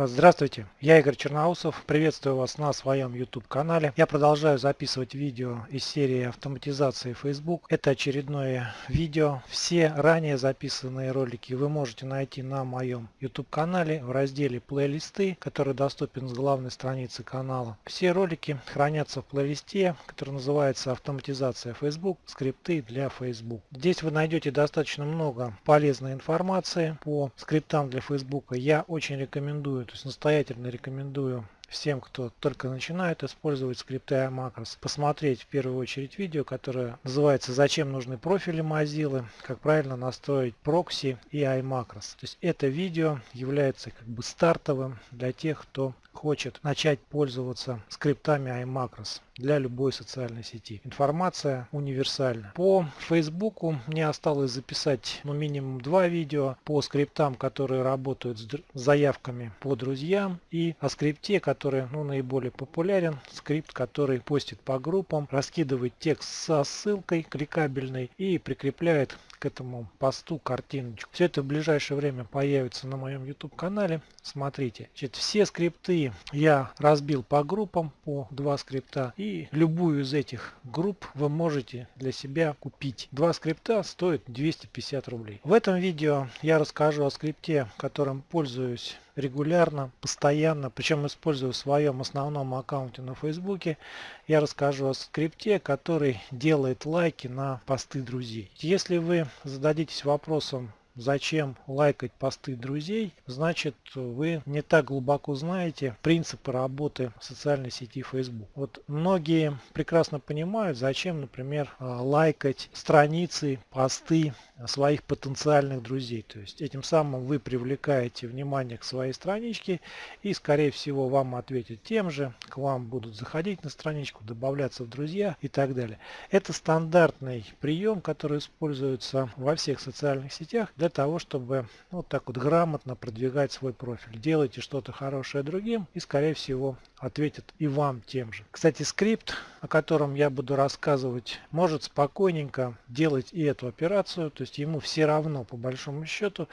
Здравствуйте, я Игорь Черноусов, приветствую вас на своем YouTube канале. Я продолжаю записывать видео из серии автоматизации Facebook. Это очередное видео. Все ранее записанные ролики вы можете найти на моем YouTube канале в разделе плейлисты, который доступен с главной страницы канала. Все ролики хранятся в плейлисте, который называется автоматизация Facebook, скрипты для Facebook. Здесь вы найдете достаточно много полезной информации по скриптам для Facebook. Я очень рекомендую то есть настоятельно рекомендую всем, кто только начинает использовать скрипты iMacros, посмотреть в первую очередь видео, которое называется «Зачем нужны профили Mozilla? Как правильно настроить прокси и iMacros». То есть это видео является как бы стартовым для тех, кто хочет начать пользоваться скриптами iMacros для любой социальной сети. Информация универсальна. По Фейсбуку мне осталось записать ну, минимум два видео по скриптам, которые работают с заявками по друзьям и о скрипте, который ну, наиболее популярен. Скрипт, который постит по группам, раскидывает текст со ссылкой кликабельной и прикрепляет к этому посту картиночку. Все это в ближайшее время появится на моем YouTube канале. Смотрите. Значит, все скрипты я разбил по группам, по два скрипта. И любую из этих групп вы можете для себя купить. Два скрипта стоят 250 рублей. В этом видео я расскажу о скрипте, которым пользуюсь регулярно, постоянно, причем использую в своем основном аккаунте на Фейсбуке. Я расскажу о скрипте, который делает лайки на посты друзей. Если вы зададитесь вопросом, зачем лайкать посты друзей, значит вы не так глубоко знаете принципы работы социальной сети Facebook. Вот многие прекрасно понимают, зачем, например, а, лайкать страницы, посты своих потенциальных друзей. То есть этим самым вы привлекаете внимание к своей страничке и скорее всего вам ответят тем же, к вам будут заходить на страничку, добавляться в друзья и так далее. Это стандартный прием, который используется во всех социальных сетях для того, чтобы вот так вот грамотно продвигать свой профиль. Делайте что-то хорошее другим и скорее всего ответят и вам тем же. Кстати, скрипт, о котором я буду рассказывать, может спокойненько делать и эту операцию, то есть ему все равно по большому счету,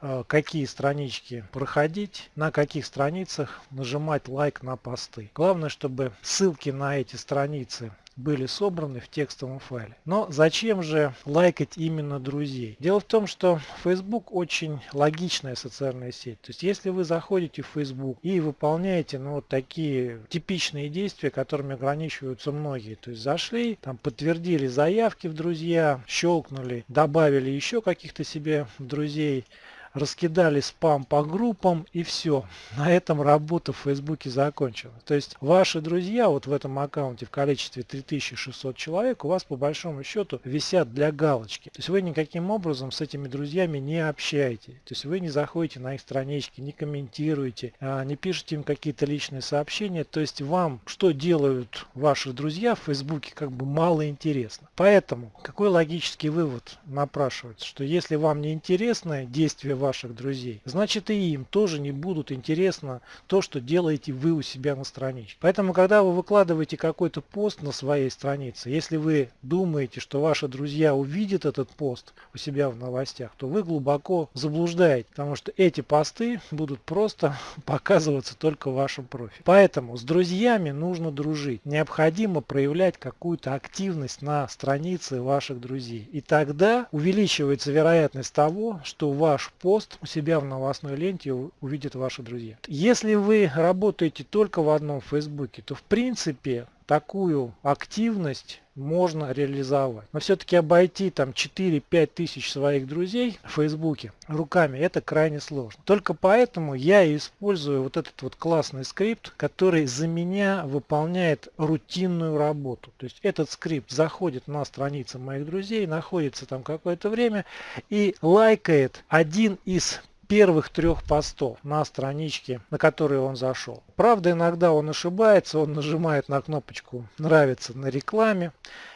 э, какие странички проходить, на каких страницах нажимать лайк на посты. Главное, чтобы ссылки на эти страницы были собраны в текстовом файле. Но зачем же лайкать именно друзей? Дело в том, что Facebook очень логичная социальная сеть. То есть если вы заходите в Facebook и выполняете ну, вот такие типичные действия, которыми ограничиваются многие. То есть зашли, там подтвердили заявки в друзья, щелкнули, добавили еще каких-то себе друзей, раскидали спам по группам и все. На этом работа в Фейсбуке закончена. То есть ваши друзья вот в этом аккаунте в количестве 3600 человек у вас по большому счету висят для галочки. То есть вы никаким образом с этими друзьями не общаетесь. То есть вы не заходите на их странички, не комментируете, а, не пишете им какие-то личные сообщения. То есть вам что делают ваши друзья в Фейсбуке как бы мало интересно. Поэтому какой логический вывод напрашивается, что если вам не интересно действие ваших друзей, значит и им тоже не будут интересно то, что делаете вы у себя на страничке. Поэтому, когда вы выкладываете какой-то пост на своей странице, если вы думаете, что ваши друзья увидят этот пост у себя в новостях, то вы глубоко заблуждаете, потому что эти посты будут просто показываться только в вашем профиле. Поэтому с друзьями нужно дружить. Необходимо проявлять какую-то активность на странице ваших друзей. И тогда увеличивается вероятность того, что ваш пост пост у себя в новостной ленте увидят ваши друзья. Если вы работаете только в одном Фейсбуке, то в принципе такую активность можно реализовать. Но все-таки обойти там 4-5 тысяч своих друзей в Фейсбуке руками это крайне сложно. Только поэтому я использую вот этот вот классный скрипт, который за меня выполняет рутинную работу. То есть этот скрипт заходит на страницы моих друзей, находится там какое-то время и лайкает один из первых трех постов на страничке, на которую он зашел. Правда, иногда он ошибается, он нажимает на кнопочку «Нравится» на рекламе,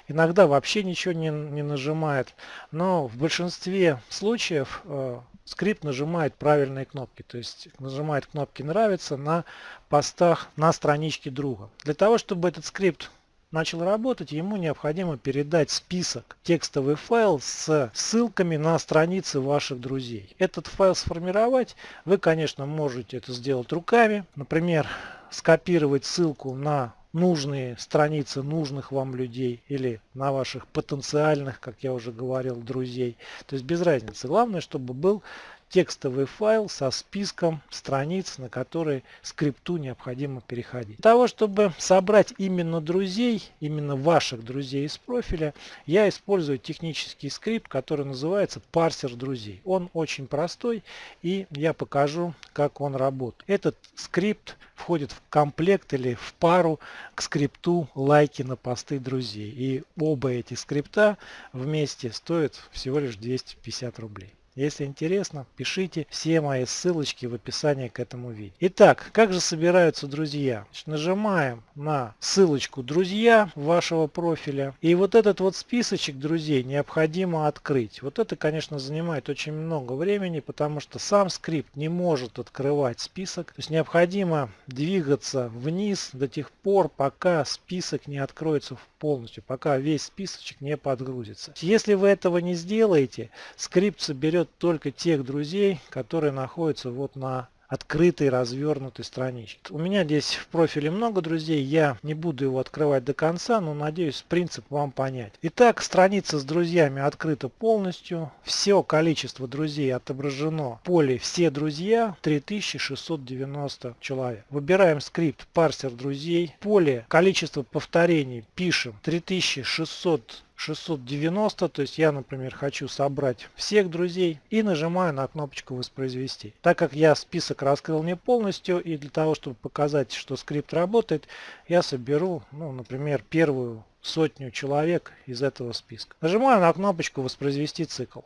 иногда вообще ничего не, не нажимает, но в большинстве случаев э, скрипт нажимает правильные кнопки, то есть нажимает кнопки «Нравится» на постах на страничке друга. Для того, чтобы этот скрипт начал работать, ему необходимо передать список, текстовый файл с ссылками на страницы ваших друзей. Этот файл сформировать вы, конечно, можете это сделать руками. Например, скопировать ссылку на нужные страницы нужных вам людей или на ваших потенциальных, как я уже говорил, друзей. То есть без разницы. Главное, чтобы был текстовый файл со списком страниц, на которые скрипту необходимо переходить. Для того, чтобы собрать именно друзей, именно ваших друзей из профиля, я использую технический скрипт, который называется парсер друзей. Он очень простой и я покажу, как он работает. Этот скрипт входит в комплект или в пару к скрипту лайки на посты друзей. И оба эти скрипта вместе стоят всего лишь 250 рублей. Если интересно, пишите все мои ссылочки в описании к этому видео. Итак, как же собираются друзья? Значит, нажимаем на ссылочку «Друзья» вашего профиля. И вот этот вот списочек друзей необходимо открыть. Вот это, конечно, занимает очень много времени, потому что сам скрипт не может открывать список. То есть необходимо двигаться вниз до тех пор, пока список не откроется полностью, пока весь списочек не подгрузится. Если вы этого не сделаете, скрипт соберет только тех друзей, которые находятся вот на открытой развернутой страничке. У меня здесь в профиле много друзей, я не буду его открывать до конца, но надеюсь принцип вам понять. Итак, страница с друзьями открыта полностью, все количество друзей отображено в поле «Все друзья» 3690 человек. Выбираем скрипт «Парсер друзей», поле «Количество повторений» пишем 3600 690, то есть я, например, хочу собрать всех друзей и нажимаю на кнопочку воспроизвести. Так как я список раскрыл не полностью и для того, чтобы показать, что скрипт работает, я соберу, ну, например, первую сотню человек из этого списка. Нажимаю на кнопочку воспроизвести цикл.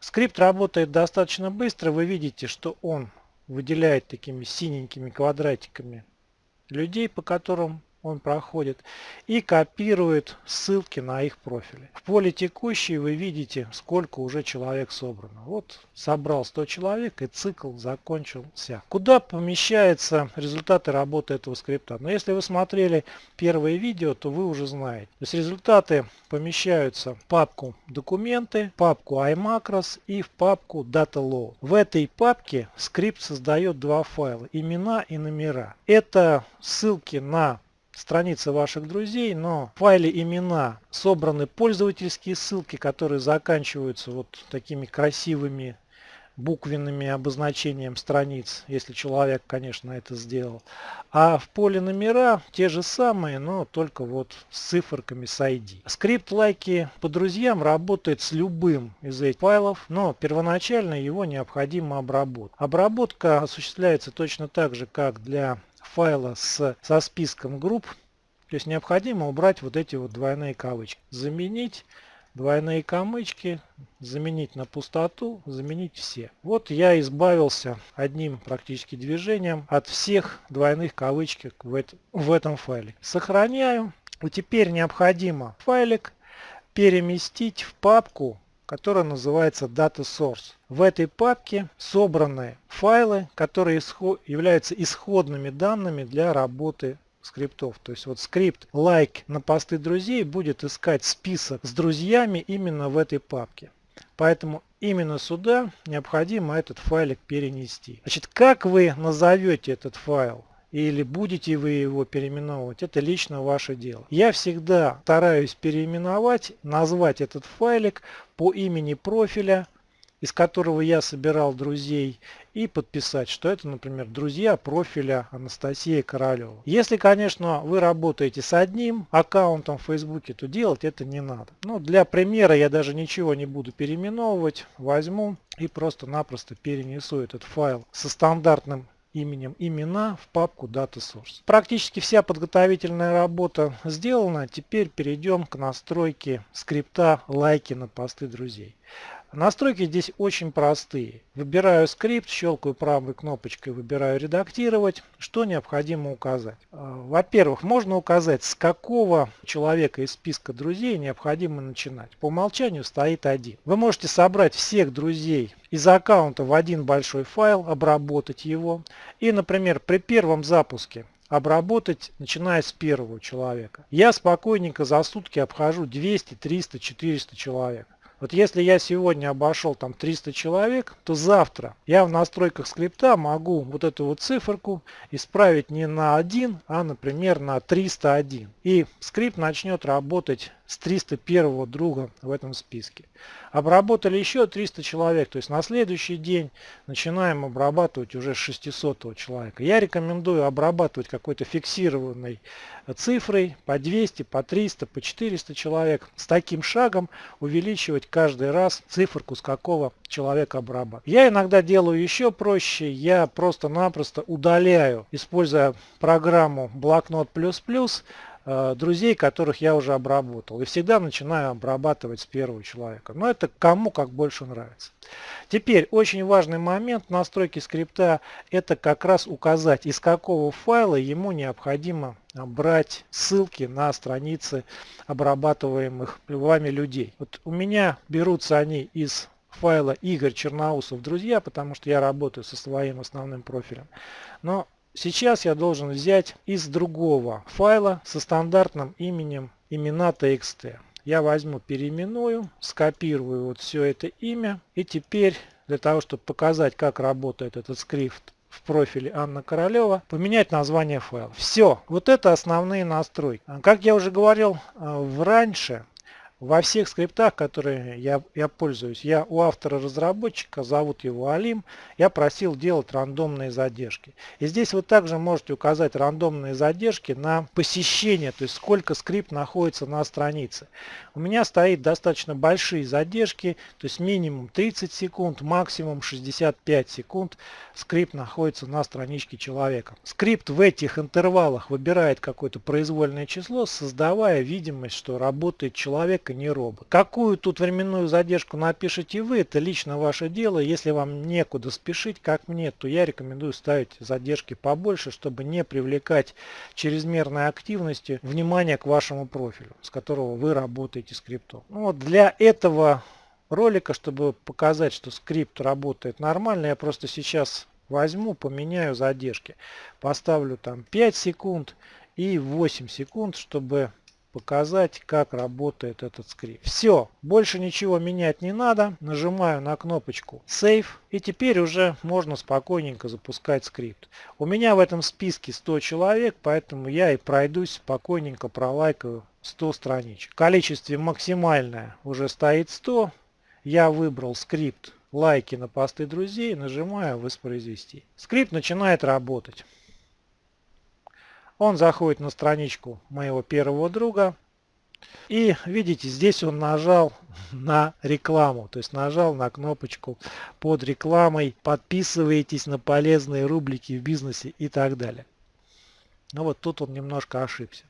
Скрипт работает достаточно быстро. Вы видите, что он выделяет такими синенькими квадратиками людей, по которым он проходит и копирует ссылки на их профили. В поле текущий вы видите, сколько уже человек собрано. Вот собрал 100 человек и цикл закончился. Куда помещаются результаты работы этого скрипта? Но если вы смотрели первое видео, то вы уже знаете. То есть результаты помещаются в папку документы, папку iMacros и в папку DataLoad. В этой папке скрипт создает два файла, имена и номера. Это ссылки на страницы ваших друзей, но в файле имена собраны пользовательские ссылки, которые заканчиваются вот такими красивыми буквенными обозначением страниц, если человек, конечно, это сделал. А в поле номера те же самые, но только вот с циферками с ID. Скрипт лайки по друзьям работает с любым из этих файлов, но первоначально его необходимо обработать. Обработка осуществляется точно так же, как для файла с, со списком групп. То есть необходимо убрать вот эти вот двойные кавычки. Заменить двойные кавычки, заменить на пустоту, заменить все. Вот я избавился одним практически движением от всех двойных кавычек в, в этом файле. Сохраняю. И теперь необходимо файлик переместить в папку которая называется Data Source. В этой папке собраны файлы, которые являются исходными данными для работы скриптов. То есть вот скрипт like на посты друзей будет искать список с друзьями именно в этой папке. Поэтому именно сюда необходимо этот файлик перенести. Значит, как вы назовете этот файл? Или будете вы его переименовывать, это лично ваше дело. Я всегда стараюсь переименовать, назвать этот файлик по имени профиля, из которого я собирал друзей, и подписать, что это, например, друзья профиля Анастасия Королева. Если, конечно, вы работаете с одним аккаунтом в Фейсбуке, то делать это не надо. Но для примера я даже ничего не буду переименовывать, возьму и просто-напросто перенесу этот файл со стандартным именем имена в папку Data Source. Практически вся подготовительная работа сделана. Теперь перейдем к настройке скрипта лайки на посты друзей. Настройки здесь очень простые. Выбираю скрипт, щелкаю правой кнопочкой, выбираю редактировать. Что необходимо указать? А, во-первых, можно указать, с какого человека из списка друзей необходимо начинать. По умолчанию стоит один. Вы можете собрать всех друзей из аккаунта в один большой файл, обработать его. И, например, при первом запуске обработать, начиная с первого человека. Я спокойненько за сутки обхожу 200, 300, 400 человек. Вот если я сегодня обошел там 300 человек, то завтра я в настройках скрипта могу вот эту вот циферку исправить не на 1, а например на 301. И скрипт начнет работать с 301 друга в этом списке. Обработали еще 300 человек, то есть на следующий день начинаем обрабатывать уже 600 человека. Я рекомендую обрабатывать какой-то фиксированной цифрой по 200, по 300, по 400 человек. С таким шагом увеличивать каждый раз циферку, с какого человека обрабатывать. Я иногда делаю еще проще, я просто-напросто удаляю, используя программу блокнот плюс плюс друзей, которых я уже обработал. И всегда начинаю обрабатывать с первого человека. Но это кому как больше нравится. Теперь очень важный момент настройки скрипта это как раз указать из какого файла ему необходимо брать ссылки на страницы обрабатываемых вами людей. Вот у меня берутся они из файла Игорь Черноусов друзья, потому что я работаю со своим основным профилем. Но Сейчас я должен взять из другого файла со стандартным именем имена txt. Я возьму, переименую, скопирую вот все это имя. И теперь для того, чтобы показать, как работает этот скрипт в профиле Анна Королева, поменять название файла. Все, вот это основные настройки. Как я уже говорил э, в раньше, во всех скриптах, которые я, я пользуюсь, я у автора-разработчика, зовут его Алим, я просил делать рандомные задержки. И здесь вы также можете указать рандомные задержки на посещение, то есть сколько скрипт находится на странице. У меня стоит достаточно большие задержки, то есть минимум 30 секунд, максимум 65 секунд скрипт находится на страничке человека. Скрипт в этих интервалах выбирает какое-то произвольное число, создавая видимость, что работает человек не робот. Какую тут временную задержку напишите вы, это лично ваше дело. Если вам некуда спешить, как мне, то я рекомендую ставить задержки побольше, чтобы не привлекать чрезмерной активности внимание к вашему профилю, с которого вы работаете скриптом. Ну, вот для этого ролика, чтобы показать, что скрипт работает нормально, я просто сейчас возьму, поменяю задержки. Поставлю там 5 секунд и 8 секунд, чтобы показать, как работает этот скрипт. Все, больше ничего менять не надо. Нажимаю на кнопочку Save. И теперь уже можно спокойненько запускать скрипт. У меня в этом списке 100 человек, поэтому я и пройдусь спокойненько пролайкаю 100 страничек. В количестве максимальное уже стоит 100. Я выбрал скрипт лайки на посты друзей, нажимаю воспроизвести. Скрипт начинает работать. Он заходит на страничку моего первого друга. И видите, здесь он нажал на рекламу, то есть нажал на кнопочку под рекламой «Подписывайтесь на полезные рубрики в бизнесе» и так далее. Ну вот тут он немножко ошибся.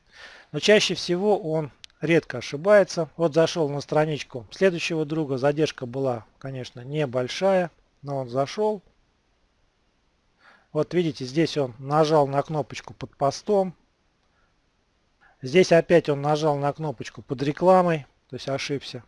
Но чаще всего он редко ошибается. Вот зашел на страничку следующего друга, задержка была, конечно, небольшая, но он зашел, вот видите, здесь он нажал на кнопочку под постом. Здесь опять он нажал на кнопочку под рекламой, то есть ошибся.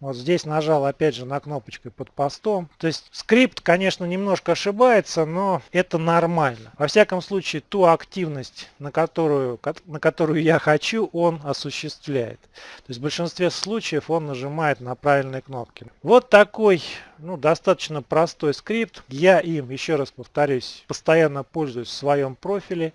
Вот здесь нажал опять же на кнопочку под постом. То есть скрипт, конечно, немножко ошибается, но это нормально. Во всяком случае, ту активность, на которую, на которую я хочу, он осуществляет. То есть в большинстве случаев он нажимает на правильные кнопки. Вот такой ну, достаточно простой скрипт. Я им, еще раз повторюсь, постоянно пользуюсь в своем профиле.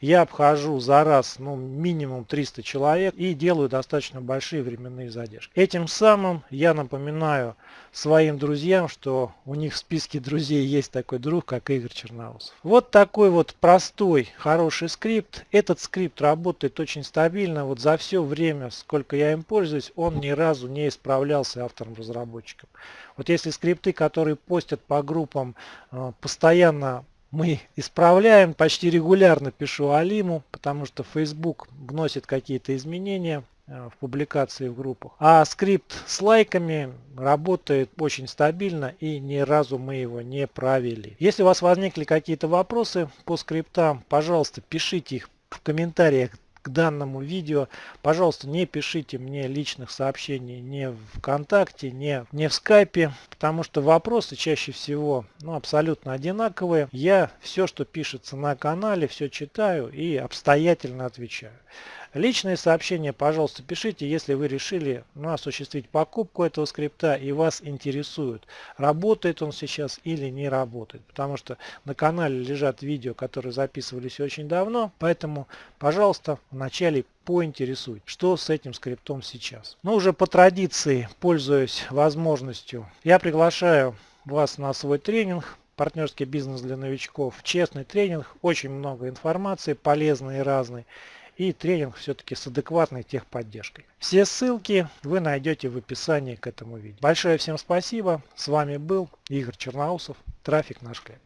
Я обхожу за раз ну, минимум 300 человек и делаю достаточно большие временные задержки. Этим самым я напоминаю своим друзьям, что у них в списке друзей есть такой друг, как Игорь Черноусов. Вот такой вот простой, хороший скрипт. Этот скрипт работает очень стабильно. Вот за все время, сколько я им пользуюсь, он ни разу не исправлялся автором-разработчиком. Вот если скрипты, которые постят по группам, э, постоянно мы исправляем, почти регулярно пишу Алиму, потому что Facebook вносит какие-то изменения в публикации в группах. А скрипт с лайками работает очень стабильно и ни разу мы его не провели. Если у вас возникли какие-то вопросы по скриптам, пожалуйста, пишите их в комментариях к данному видео. Пожалуйста, не пишите мне личных сообщений ни в ВКонтакте, ни, ни в Скайпе, потому что вопросы чаще всего ну, абсолютно одинаковые. Я все, что пишется на канале, все читаю и обстоятельно отвечаю. Личные сообщения, пожалуйста, пишите, если вы решили ну, осуществить покупку этого скрипта и вас интересует, работает он сейчас или не работает. Потому что на канале лежат видео, которые записывались очень давно, поэтому, пожалуйста, вначале поинтересует, что с этим скриптом сейчас. Но уже по традиции, пользуясь возможностью, я приглашаю вас на свой тренинг партнерский бизнес для новичков. Честный тренинг, очень много информации, полезной и разной и тренинг все-таки с адекватной техподдержкой. Все ссылки вы найдете в описании к этому видео. Большое всем спасибо. С вами был Игорь Черноусов. Трафик наш хлеб.